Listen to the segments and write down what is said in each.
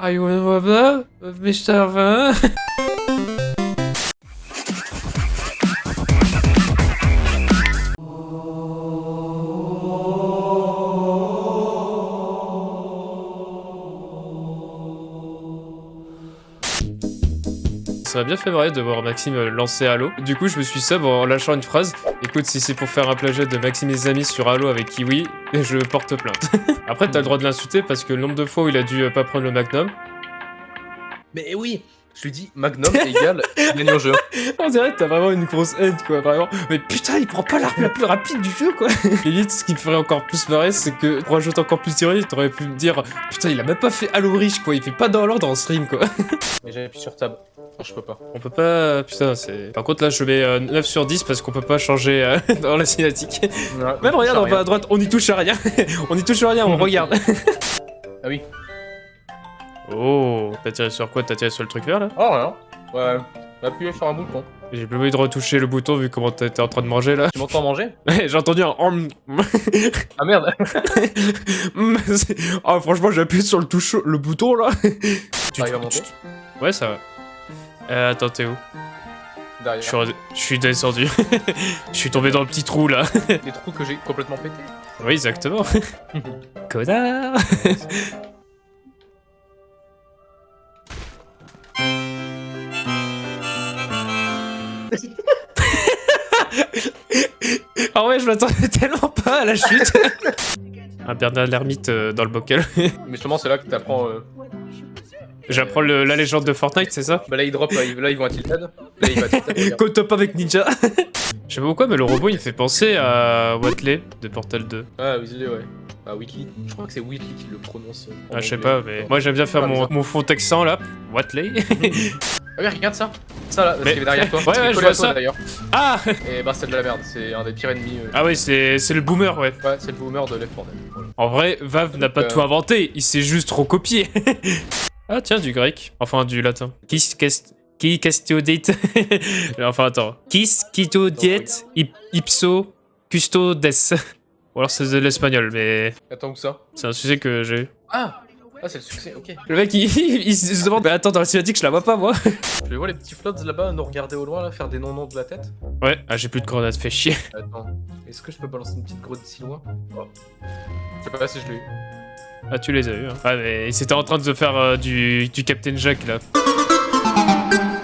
Are you in love with Mr. Ça m'a bien fait marrer de voir Maxime lancer Halo. Du coup, je me suis sub en lâchant une phrase. Écoute, si c'est pour faire un plagiat de Maxime et ses amis sur Halo avec Kiwi, je porte plainte. Après, t'as le droit de l'insulter parce que le nombre de fois où il a dû euh, pas prendre le Magnum, Mais oui Je lui dis Magnum égale gagner au jeu. on dirait que t'as vraiment une grosse haine, quoi, vraiment. Mais putain, il prend pas l'arme la plus rapide du jeu, quoi. Limite, ce qui me ferait encore plus marrer, c'est que pour ajouter encore plus d'ironie, t'aurais pu me dire Putain, il a même pas fait Halo Reach, quoi. Il fait pas dans l'ordre en stream, quoi. Mais j'appuie sur tab. Non, je peux pas. On peut pas... Putain, c'est... Par contre, là, je mets euh, 9 sur 10 parce qu'on peut pas changer euh, dans la cinématique. Même regarde en bas à droite, on y touche à rien. on y touche à rien, on regarde. Ah oui. Oh, t'as tiré sur quoi? T'as tiré sur le truc vert là? Oh rien. Ouais. Appuyez sur un bouton. J'ai plus envie de retoucher le bouton vu comment t'étais en train de manger là. Tu m'entends manger? Ouais, J'ai entendu un. Ah merde c'est- Ah, franchement, j'ai appuyé sur le touche, le bouton là. Tu- monter Ouais, ça va. Euh, attends, t'es où je Derrière. suis, re- je suis descendu. je suis tombé dans le petit trou là. Des trous que j'ai complètement pété. oui, exactement. Connard. Ah ouais, je m'attendais tellement pas à la chute. Un Bernard l'ermite euh, dans le bocal. Mais justement, c'est là que t'apprends. Euh... J'apprends la légende de Fortnite, c'est ça Bah là, ils drop, là, ils, là, ils vont à Tilted. Là, il va à Tilted. regarde. Go top avec Ninja. Je sais pas pourquoi, mais le robot il me fait penser à Watley de Portal 2. Ah, Weasley, ouais. Ah, Whitley. Je crois que c'est Whitley qui le prononce. euh, Ah, je sais pas, mais moi j'aime bien faire Ah, mon, mon fond texan là. Watley. Ah, oui, regarde ça. Ça là, parce Mais- qu'il est derrière toi. Ouais, ouais, je vois ça. d'ailleurs. ah Et bah, c'est de la merde. C'est un des pires ennemis. euh. Ah oui, c'est c'est le boomer, ouais. Ouais, c'est le boomer de Left 4 Dead. Voilà. En vrai, Vav n'a pas Euh. tout inventé, il s'est juste recopié. Ah tiens, du grec. Enfin, du latin. Qu'est- qui custodite Enfin, attends. Custodiet ip- ipso custodes? Ou alors c'est de l'espagnol, mais Attends, où ça c'est un sujet que j'ai eu. Ah Ah, c'est le succès, ok. Le mec, il, il se demande, mais attends, dans la cinématique, je la vois pas, moi. Je les vois les petits flots là-bas nous regarder au loin, là, faire des non-noms de la tête. Ouais, ah, j'ai plus de grenades, fait chier. Attends, est-ce que je peux balancer une petite grotte si loin? Oh. Je sais pas si je l'ai eu. Ah, tu les as eu, hein. Ah, mais c'était en train de faire euh, du, du Captain Jack, là.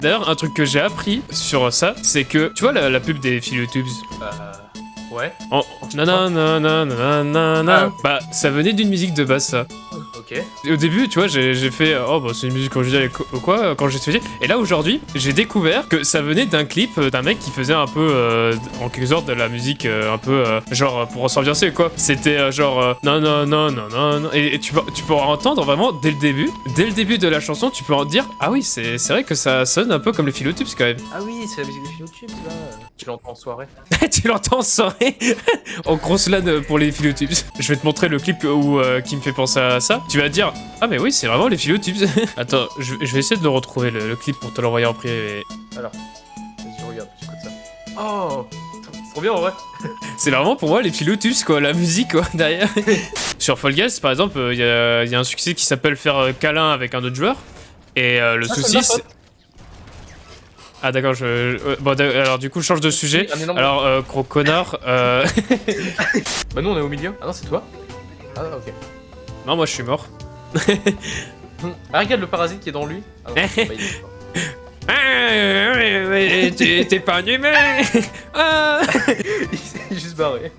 D'ailleurs, un truc que j'ai appris sur ça, c'est que, tu vois la, la pub des Philotubes Bah. Ouais. En... Nanana, nanana, nanana. Ah. Bah, ça venait d'une musique de base, ça. Ok. Au début, tu vois, j'ai fait oh bah c'est une musique originale et ou quoi quand j'ai étudié. Et là aujourd'hui, j'ai découvert que ça venait d'un clip euh, d'un mec qui faisait un peu euh, en quelque sorte de la musique euh, un peu euh, genre pour s'ambiancer quoi. C'était euh, genre euh, non non non non non non et, et tu peux tu pourras entendre vraiment dès le début, dès le début de la chanson, tu peux en dire ah oui c'est c'est vrai que ça sonne un peu comme les philotubes quand même. Ah oui, c'est la musique des YouTube là. Tu l'entends en soirée. tu l'entends en soirée? En grosse LAN pour les philotubes. Je vais te montrer le clip où, euh, qui me fait penser à ça. Tu vas dire Ah, mais oui, c'est vraiment les philotubes. Attends, je, je vais essayer de le retrouver le, le clip pour te l'envoyer en privé. Alors, vas-y, je regarde, j'écoute ça. Oh C'est trop bien en vrai. C'est vraiment pour moi les philotubes, quoi, la musique, quoi, derrière. Sur Fall Guys, par exemple, il y, a, y a un succès qui s'appelle faire euh, câlin avec un autre joueur. Et euh, le de souci, c'est. Ah, d'accord, je. euh, bon, alors, du coup, je change de sujet. Alors, euh, gros connard, euh... Bah, nous on est au milieu. Ah non, c'est toi Ah, ok. Non, moi je suis mort. Ah, regarde le parasite qui est dans lui. Ah non, bah, il est pas. Ah, t'es pas un humain ah. il s'est juste barré.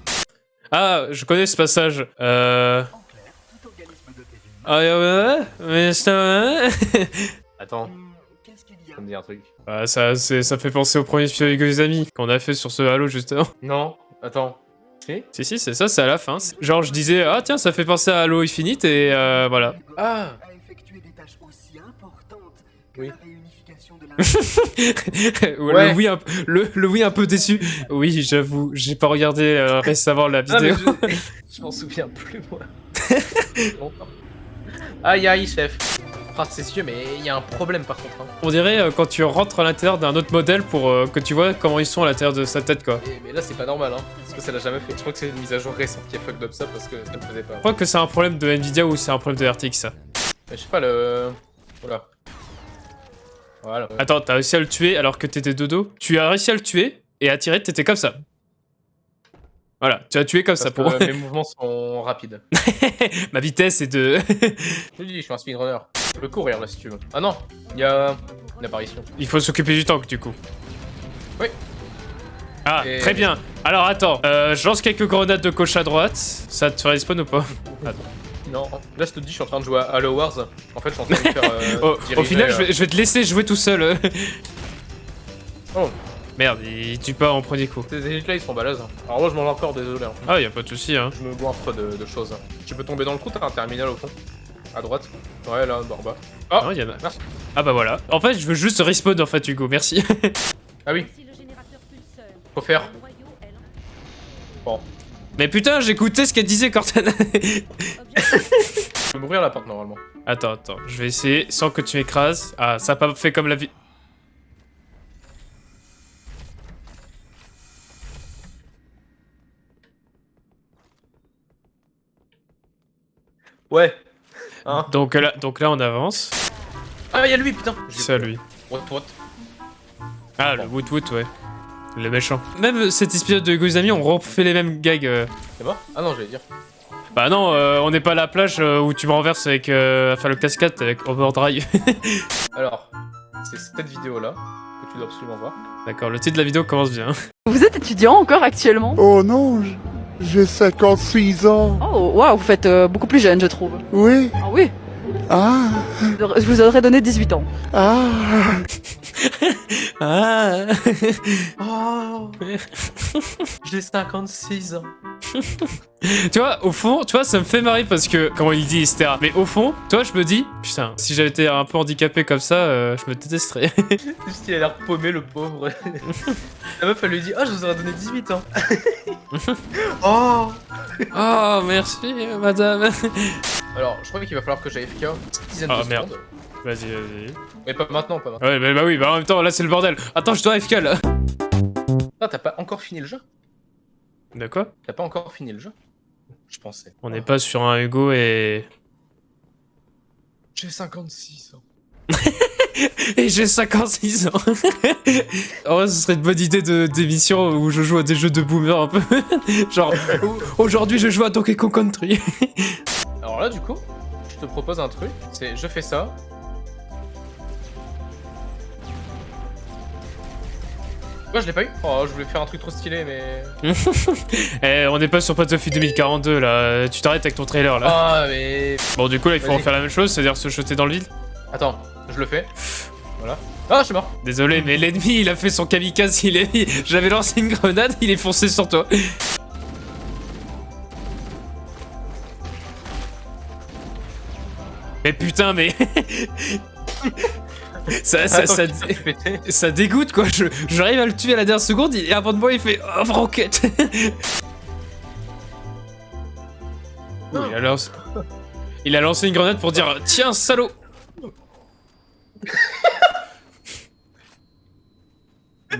Ah, je connais ce passage. Euh... Ah, ouais, ouais, mais ça... Attends. Ça me dit un truc. Ah, ça fait penser au premier film avec les amis qu'on a fait sur ce Halo, justement. Non, attends. Si Si, si, c'est ça, c'est à la fin. Genre, je disais, ah tiens, ça fait penser à Halo Infinite, et euh, voilà. Ah Oui. Ouais, Ouais. Le, oui un, le, le oui un peu déçu. Oui, j'avoue, j'ai pas regardé euh, récemment la Ah, vidéo. je... je m'en souviens plus, moi. Aïe aïe, chef. Sûr, mais il y a un problème par contre. Hein. On dirait euh, quand tu rentres à l'intérieur d'un autre modèle pour euh, que tu vois comment ils sont à l'intérieur de sa tête, quoi. Et- mais là, c'est pas normal, hein. Parce que ça l'a jamais fait. Je crois que c'est une mise à jour récente qui a fucked up ça parce que ça ne faisait pas. Je crois que c'est un problème de Nvidia ou c'est un problème de RTX ça. Mais je sais pas le. Voilà. Voilà. Attends, t'as réussi à le tuer alors que t'étais de dos Tu as réussi à le tuer et à tirer, t'étais comme ça. Voilà, tu as tué comme Parce ça que pour. mes mouvements sont rapides. Ma vitesse est de. Je te dis, je suis un speedrunner. Je peux courir là si tu veux. Ah non, il y a une apparition. Il faut s'occuper du tank du coup. Oui. Ah, Et- très bien. Alors attends, euh, je lance quelques grenades de gauche à droite. Ça te respawn ou pas Non, là je te dis, je suis en train de jouer à Halo Wars. En fait, je suis en train de faire. euh, Oh, Au diriger, final, je euh, vais, je vais te laisser jouer tout seul. Oh. Merde, il tue pas en premier coup. Ces élites là ils sont balèzes. Alors moi je mange encore, désolé. hein. Ah, y a pas de souci, hein. Je me goinfre de, de choses. Tu peux tomber dans le trou, t'as un terminal au fond. À droite. Ouais, là, en bas. Ah Non, y en a. Merci. Ah bah voilà. En fait, je veux juste respawn en fait, Hugo. Merci. Ah oui, pulseur faut faire. Bon. Mais putain, j'écoutais ce qu'elle disait, Cortana. Je peux m'ouvrir la porte normalement. attends, attends. Je vais essayer sans que tu m'écrases. Ah, ça a pas fait comme la vie. Ouais. Hein Donc là, donc là, on avance. Ah, y'a lui, putain C'est à lui. What, what? Ah, le Woot Woot, ouais. Le méchant. Même cet épisode de Amis, on refait les mêmes gags. euh. C'est mort? Ah non, j'allais dire. Bah non, euh, on n'est pas à la plage euh, où tu me renverses avec euh, enfin, le cascade avec Overdrive. Alors, c'est cette vidéo là que tu dois absolument voir. D'accord, le titre de la vidéo commence bien. Vous êtes étudiant encore actuellement? Oh non, j'ai 56 ans. Oh, waouh, vous faites euh, beaucoup plus jeune, je trouve. Oui. Ah oui, Ah. je vous aurais donné 18 ans. Ah. Ah Oh J'ai 56 ans. Tu vois, au fond, tu vois, ça me fait marrer parce que, comment il dit, etc. Mais au fond, toi, je me dis, putain, si j'avais été un peu handicapé comme ça, euh, je me détesterais. Juste qu'il a l'air paumé, le pauvre. La meuf, elle lui dit Ah, je vous aurais donné 18 ans. oh oh, merci, madame. Alors, je crois qu'il va falloir que j'aille FK petite dizaine Ah, de merde. secondes. Vas-y, vas-y. Mais pas maintenant, pas maintenant. Ouais, bah, bah oui, bah en même temps, là, c'est le bordel. Attends, je dois FK, là. Ah, t'as pas encore fini le jeu? De quoi? T'as pas encore fini le jeu? Je pensais. On n'est pas sur un Hugo et... J'ai 56 ans. Et j'ai 56 ans. en vrai, ce serait une bonne idée de- d'émission où je joue à des jeux de boomer un peu. Genre, aujourd'hui, je joue à Donkey Kong Country. Alors là, du coup, je te propose un truc. C'est je fais ça. Moi, je l'ai pas eu. Oh, je voulais faire un truc trop stylé, mais. Eh, on n'est pas sur Battlefield 2042 là. Tu t'arrêtes avec ton trailer là. Ah, mais. Bon, du coup, là, il faut en faire la même chose, c'est-à-dire se jeter dans le vide. Attends, je le fais. Voilà. Ah, je suis mort. Désolé, mais l'ennemi, il a fait son kamikaze. Il est... J'avais lancé une grenade, il est foncé sur toi. Mais putain, mais. ça, ça, ça, dégoûte quoi. Je- J'arrive à le tuer à la dernière seconde et avant de moi, il fait oh, roquette. Ouh, il, a lancé... il a lancé une grenade pour dire tiens, salaud.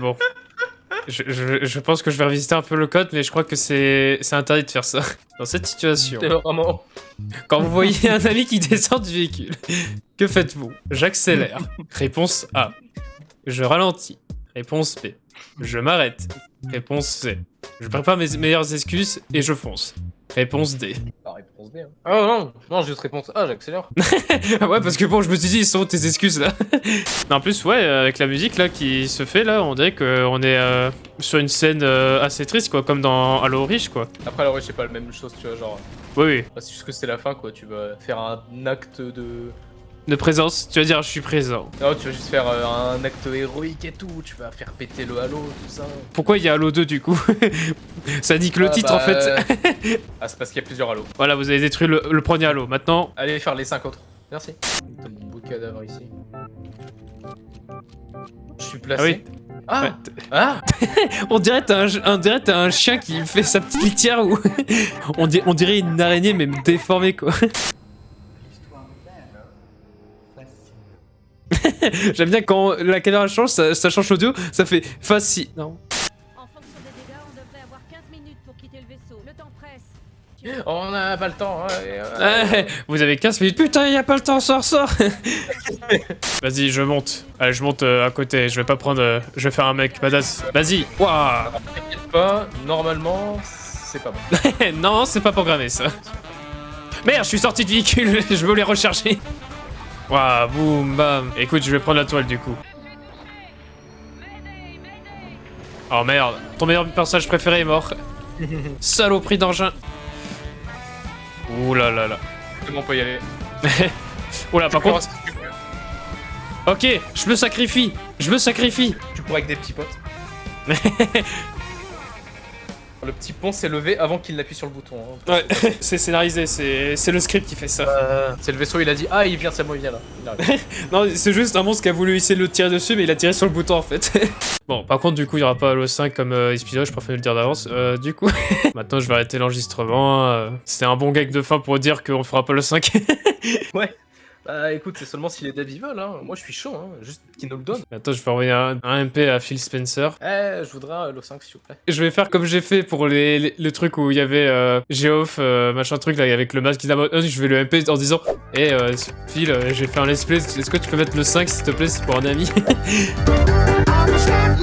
Bon. Je, je- je pense que je vais revisiter un peu le code, mais je crois que c'est interdit de faire ça. Dans cette situation, vraiment. quand vous voyez un ami qui descend du véhicule, que faites-vous? J'accélère. Réponse A. Je ralentis. Réponse B. Je m'arrête. Réponse C. Je prépare mes meilleures excuses et je fonce. Réponse D. Ah, réponse B. Hein. Ah non, non, juste réponse A, j'accélère. ouais, parce que bon, je me suis dit, ils sont tes excuses là En plus, ouais, avec la musique là qui se fait là, on dirait qu'on est euh, sur une scène euh, assez triste quoi, comme dans Halo Reach quoi. Après, alors, ouais, c'est pas la même chose, tu vois, genre. Oui, oui. bah, c'est juste que c'est la fin, quoi. Tu vas faire un acte de. De présence, tu vas dire je suis présent. Non, tu vas juste faire euh, un acte héroïque et tout. Tu vas faire péter le halo, tout ça. Pourquoi il y a Halo 2 du coup Ça dit que le Ah, titre en bah, fait. ah, c'est parce qu'il y a plusieurs halos. Voilà, vous avez détruit le, le premier Halo. Maintenant, Allez faire les 5 autres. Merci. T'as ici. Je suis placé. Ah oui. Ah, Ouais, ah on dirait t'as un, un chien qui fait sa petite litière ou on, dirait, on dirait une araignée mais déformée quoi. J'aime bien quand la caméra change, ça, ça change l'audio, ça fait facile. Non. En fonction des dégâts, on devrait avoir 15 minutes pour quitter le vaisseau. Le temps presse. On n'a pas le temps. hein, euh, Eh, vous avez 15 minutes. Putain, y a pas le temps, sors, sors Vas-y, je monte. Allez, je monte euh, à côté. Je vais pas prendre. euh, je vais faire un mec badass. Vas-y. Waouh T'inquiète pas, normalement, c'est pas bon. Non, c'est pas programmé ça. Merde, je suis sorti de véhicule. je veux les recharger. Waouh, boum, bam. Écoute, je vais prendre la toile du coup. Oh merde, ton meilleur personnage préféré est mort. Saloperie d'engin. Ouh là là là. Comment on peut y aller Ouh là, par contre, ok, je me sacrifie. Je me sacrifie. Tu pourras avec des petits potes. Le petit pont s'est levé avant qu'il n'appuie sur le bouton. hein. Ouais, c'est scénarisé, c'est c'est le script qui fait ça. C'est le vaisseau, il a dit Ah, il vient, c'est bon, il vient là. Il. Non, c'est juste un monstre qui a voulu essayer de le tirer dessus, mais il a tiré sur le bouton en fait. bon, par contre, du coup, il n'y aura pas Halo 5 comme euh, épisode, je préfère le dire d'avance. Euh, du coup, maintenant je vais arrêter l'enregistrement. euh, C'était un bon gag de fin pour dire qu'on fera pas le 5. Bah écoute, c'est seulement si les devs y veulent. Hein. Moi, je suis chaud, hein. juste qu'ils nous le donnent. Attends, je vais envoyer un, un MP à Phil Spencer. Eh, je voudrais un Halo 5, s'il vous plaît. Je vais faire comme j'ai fait pour les, les, le truc où il y avait euh, Geoff, euh, machin truc là, avec le masque qui. Je vais le MP en disant Eh euh, Phil, euh, j'ai fait un let's play, est-ce que tu peux mettre le 5 s'il te plaît, c'est pour un ami